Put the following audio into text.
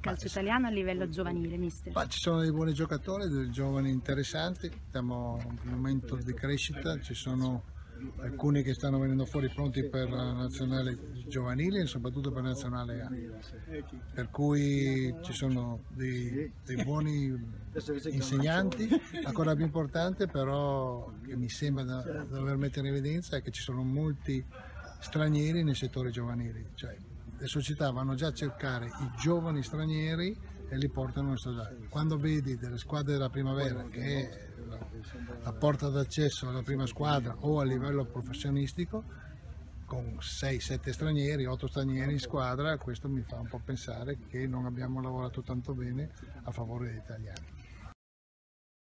calcio italiano a livello giovanile, mister? Ma ci sono dei buoni giocatori, dei giovani interessanti, siamo in un momento di crescita, ci sono alcuni che stanno venendo fuori pronti per la nazionale giovanile e soprattutto per la nazionale A. Per cui ci sono dei, dei buoni insegnanti, ancora più importante però che mi sembra da, da dover mettere in evidenza è che ci sono molti stranieri nel settore giovanile, cioè le società vanno già a cercare i giovani stranieri e li portano in società. Quando vedi delle squadre della primavera che è la porta d'accesso alla prima squadra o a livello professionistico, con 6-7 stranieri, 8 stranieri in squadra, questo mi fa un po' pensare che non abbiamo lavorato tanto bene a favore degli italiani.